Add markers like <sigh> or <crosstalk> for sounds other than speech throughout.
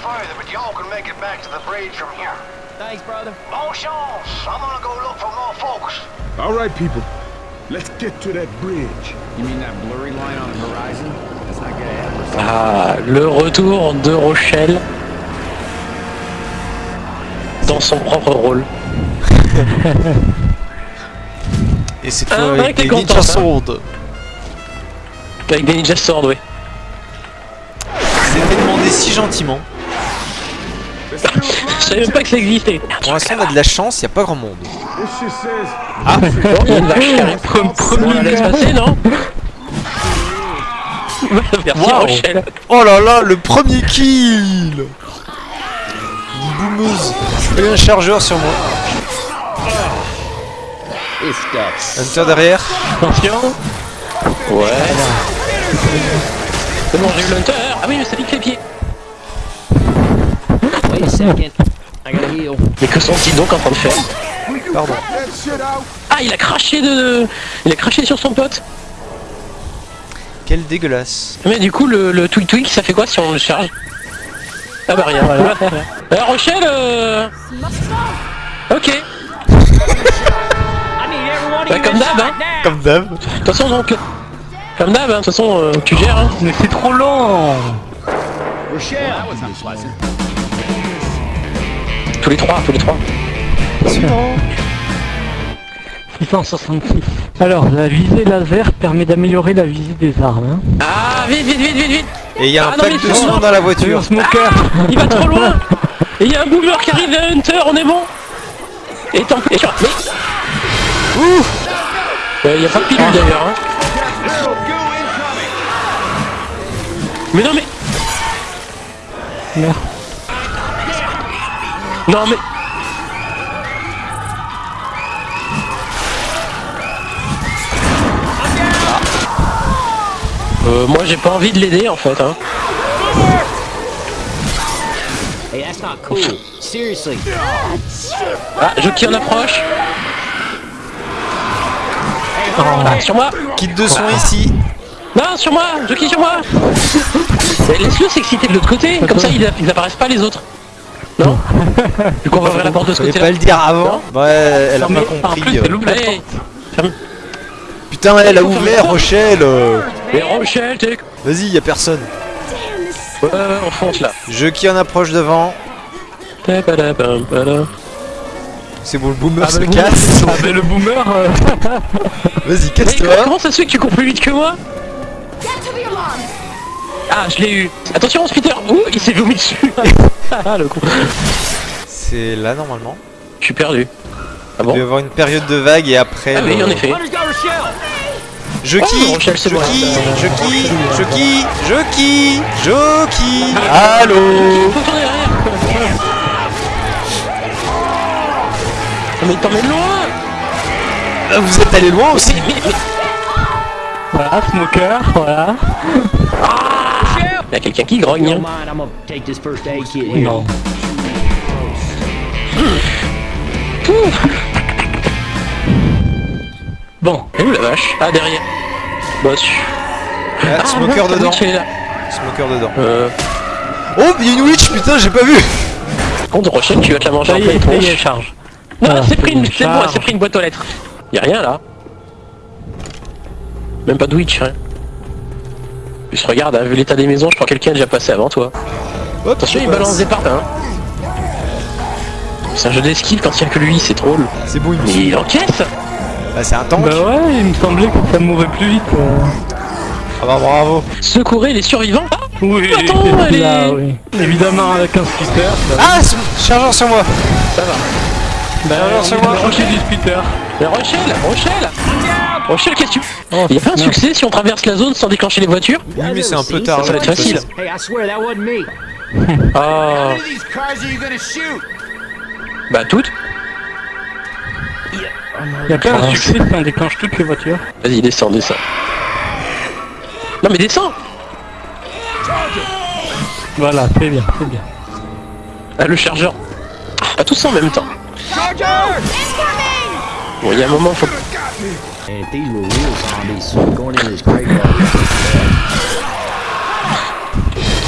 further, but y'all can make it back to the bridge from here. Thanks, brother. Bon chance. I'm gonna go look for more folks. All right, people. Let's get to that bridge. You mean that blurry line on the horizon? That's not gonna happen. Ah, le retour de Rochelle dans son propre rôle. <laughs> Et cette Ah, avec des content, ninja ça. sword. Avec des ninja swords, oui. C'était demandé si gentiment. Je savais même pas que ça existait. Pour l'instant, on a de la chance, il a pas grand monde. Ah, y la <laughs> laisse passer, non <laughs> Merci Wow. Rochelle. Oh là là, le premier kill Une boumeuse. Et un chargeur sur moi. Hunter derrière. Attention. Ouais. C'est bon, j'ai eu l'hunter. Ah oui, mais ça pique les pieds. Wait a second. I gotta heal. Mais que sont-ils donc en train de faire Pardon. Ah, il a craché de... Il a craché sur son pote. Quel dégueulasse. Mais du coup, le, le tweak tweak, ça fait quoi si on le charge Ah bah rien, voilà. <laughs> Euh, Rochelle, euh... Ok. Bah, comme d'hab, hein. Comme d'hab. De toute façon, donc... Comme d'hab, hein. De toute façon, euh, tu gères, hein. Mais c'est trop lent Rochelle. Tous les trois, tous les trois. 666. Alors, la visée laser permet d'améliorer la visée des armes. Hein. Ah, vite, vite, vite, vite, vite Et il y a un Ah non, pack mais de dans la Tu voiture. smoker Il va trop loin Et il y a un boomer qui arrive à Hunter, on est bon Et tant pis, mais... Ouh Euh, Il y a pas de pilule d'ailleurs, hein. Mais non mais... Merde. Non mais... Euh, moi j'ai pas envie de l'aider en fait hein. Hey, that's not cool. Seriously. Ah, Jockey en approche Ah, sur moi Kit de soins ici. Non, sur moi Jockey sur moi <laughs> Laisse-le s'exciter de l'autre côté, comme ça ils, ils apparaissent pas les autres. Non <laughs> Du coup on va ouvrir la porte de ce Fallait côté pas le dire avant. Ouais, elle a pas compris. euh. elle ouvre la Allez Putain, elle a ouvert Rochelle. euh. Mais Rochelle, t'es... Vas-y, y a personne. Ouais, on fonce là. Je qui en approche devant. C'est bon, le boomer Ah se bah, casse. Ah bah, le boomer, euh, Vas-y, casse-toi. comment ça se fait que tu cours plus vite que moi? Ah, je l'ai eu. Attention, Peter Ouh, il s'est vomi dessus. <laughs> ah, le con. C'est là normalement. Je suis perdu. Ah Il bon doit y avoir une période de vague et après. Ah oui, le- en effet. Je Oh, qui c'est Je bon. qui Je qui Je qui Je qui Je qui Allô. Ah, mais il t'emmène loin Ah, Vous êtes allé loin aussi <laughs> voilà, smoker, voilà. Il y a quelqu'un qui grogne. Hein. mind, I'm gonna take this first aid kit here. Non. Bon, Et où la vache Ah, derrière. Su- Ah, Ah, Smoker mince, dedans là. Smoker dedans. Euh, Oh, il y a une witch, putain, j'ai pas vu par contre, Rochelle, tu vas te la manger en y pleine y tronche. charge. Non, Voilà, c'est pris une, c'est c'est bon, s'est pris une boîte aux lettres. Y'a rien là. Même pas de witch, hein. Puis regarde, hein, vu l'état des maisons, je crois que quelqu'un est déjà passé avant toi. Hop, Attention, je il passe. balance des parts, hein. C'est un jeu d'esquive quand il y a que lui, c'est drôle. C'est bon, il me Mais suit. il encaisse Bah, c'est un tank. Bah ouais, il me semblait que ça mourait plus vite. euh. Ah bah, bravo. Secourez les survivants Ah Oui, Attends, <laughs> elle est- là, oui. Évidemment avec un. Bah, Ah, chargeur sur moi Ça va. bah, c'est on moi. du. Mais Rochelle Rochelle Rochelle, qu'est-ce que tu... Oh, Il y a pas un succès si on traverse la zone sans déclencher les voitures Oui, mais c'est un peu Seen tard. Ça va être de facile. façon. Hey, I swear that wasn't me. <laughs> Ah, these cars are you gonna shoot? bah toutes. Il y a pas un succès si on déclenche toutes les voitures. Vas-y, descends, descends. Non mais descends Voilà, c'est bien, c'est bien. Ah, le chargeur. Pas tous en même temps. Bon, il y a un moment, faut... And if these were real zombies going in this graveyard.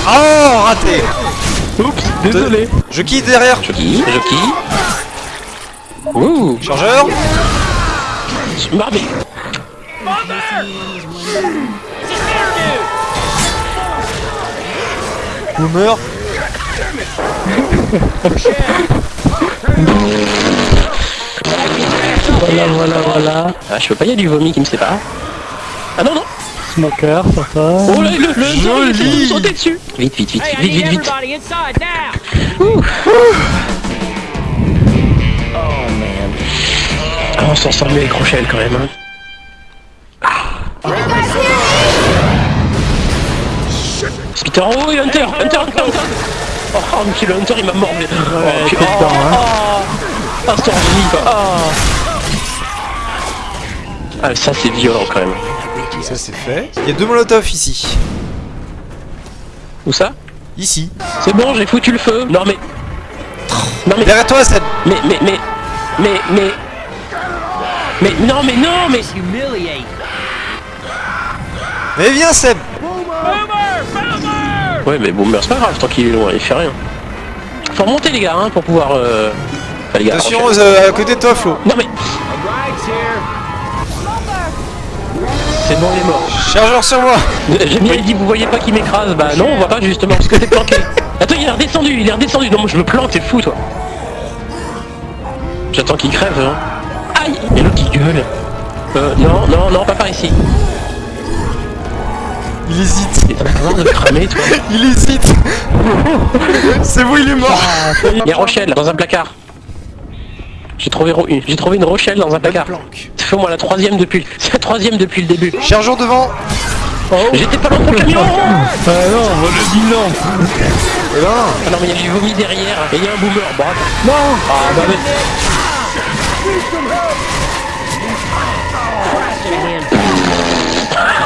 Oh, raté Oups, désolé. Je quitte derrière. Jockey, jockey. Ouh, Chargeur. marmé. Boomer. <laughs> Voilà, voilà, voilà. Ah, je peux pas, il y a du vomi qui me sépare. Ah non, non Smoker, ça va. Oh là, le, le il Joli. sauter dessus Vite, vite, vite, Hey, vite, vite, vite everybody inside now. Ah, on s'en sort mieux avec Rochelle quand même. Hein. Peter, oh, et Hunter, Hunter, Hunter, Hunter Oh, monsieur le Hunter, il m'a mordu Oh, t'es dedans, hein. oh, ah, c'est quoi Ah. Ah, ça c'est violent quand même. Ça c'est fait. Il y a deux molotovs ici. Où ça? Ici. C'est bon, j'ai foutu le feu Non mais... Non mais... Derrière toi, Seb. Mais, mais, mais... Mais, mais... Mais, non, mais non, mais... Mais viens, Seb. Ouais, mais Boomer, c'est pas grave, tant qu'il est loin, il fait rien. Faut remonter les gars, hein, pour pouvoir... Euh... Enfin, les gars, Attention euh, à côté de toi, Flo. Non mais... C'est bon, il est mort. Chargeur sur moi. <laughs> J'ai bien dit, vous voyez pas qu'il m'écrase Bah non, on voit pas justement, parce que t'es planqué. <laughs> Attends, il est redescendu, il est redescendu. Non, moi je me planque, t'es fou, toi. J'attends qu'il crève, hein. Aïe Et l'autre qui gueule. Euh, non, non, non, pas par ici. Il hésite. En train de cramer, toi. <laughs> Il hésite. C'est vous, il est mort. Il y a Rochelle, dans un placard. J'ai trouvé, Ro- trouvé une Rochelle dans un placard. Planque. C'est fait moi la troisième depuis... <laughs> C'est la troisième depuis le début. Chargeur devant. J'étais pas loin pour le camion Ah non, dis non. Et ben, Ah non mais il y a du vomi derrière et il y a un boomer. Bon, attends. Non Ah bah mais...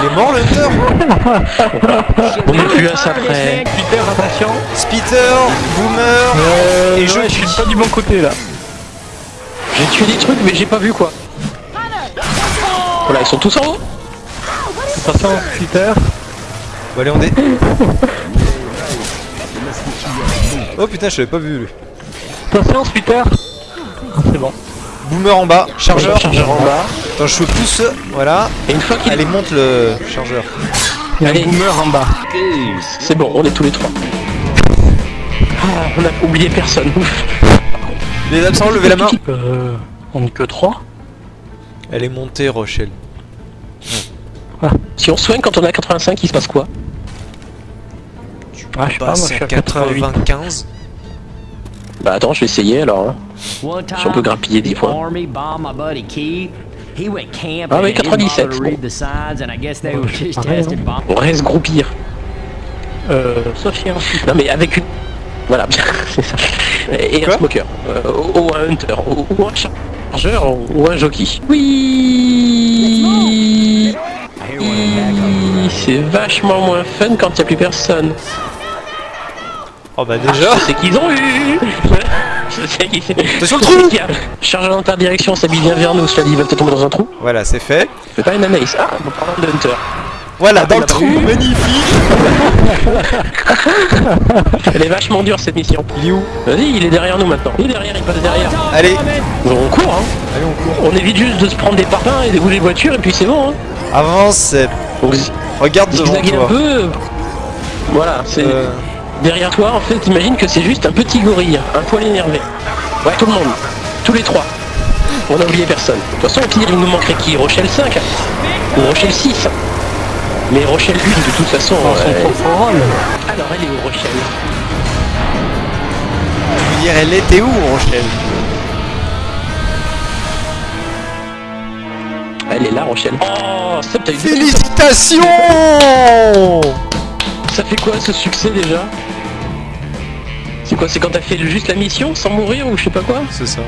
il est mort, le Hunter. On est plus à ça près. Peter, attention. Spitter, Boomer. Euh, Et et je- je, suis pas du bon côté là. J'ai tué des trucs mais j'ai pas vu quoi. Voilà, ils sont tous en haut. Attention, Peter. Bon, allez, on est. Oh putain, je l'avais pas vu lui. Attention, Peter. Ah, C'est bon. Boomer en bas, chargeur. Chargeur en bas. Attends, je pousse. Voilà. Et une fois qu'il Allez, monte le chargeur. Il y a un boomer en bas. C'est bon, on est tous les trois. Ah, on a oublié personne. Ouf. Les absents, levez la main. Euh, on n'est que 3. Elle est montée, Rochelle. Si on soigne quand on est à 85, il se passe quoi Ah, je sais pas, moi je Passe suis à à 88. 95. Bah attends, je vais essayer alors. hein. Si on peut grappiller 10 the points. Army bombed my buddy Keith. He went camping Ah oui, and didn't 97, bother to bon. read the signs, and I guess they were just pareil, testing bombs. On reste groupir. Euh, Sophie ensuite. Non mais avec une... Voilà, <laughs> c'est ça. Et Quoi? un smoker. Euh, ou, ou un hunter. Ou, ou un chargeur. Ou un jockey. Oui C'est vachement moins fun quand il n'y a plus personne. Oh bah déjà. Je sais qu'ils ont eu <laughs> qu'ils... Attention <laughs> le trou qu'il y a- Chargeur d'interdirection s'habille bien vers nous, cela dit, il va peut-être tomber dans un trou. Voilà, c'est fait. C'est pas une anaïs. Ah, bon, parlant de hunter. Voilà, dans le trou, magnifique. <laughs> Elle est vachement dure cette mission. Il est où? Vas-y, il est derrière nous maintenant. Il est derrière, il passe derrière. Allez, Bon, on court, hein. allez, on court. On évite juste de se prendre des parpaings et des rouler voitures et puis c'est bon, hein. Avance, zi- Regarde devant zigzaguer un toi. peu. Voilà, c'est Euh, derrière toi. En fait, imagine que c'est juste un petit gorille, un poil énervé. Ouais, tout le monde, tous les trois. On a oublié personne. De toute façon, au pire, il nous manquerait qui? Rochelle 5 ou Rochelle 6. Mais Rochelle 1, de toute façon. Dans son ouais. propre rôle. Alors, elle est où Rochelle? Je veux dire, elle était où, Rochelle? Elle est là, Rochelle. Oh, ça, t'as eu Félicitations Ça fait quoi ce succès déjà? C'est quoi C'est quand t'as fait juste la mission sans mourir ou je sais pas quoi? C'est ça.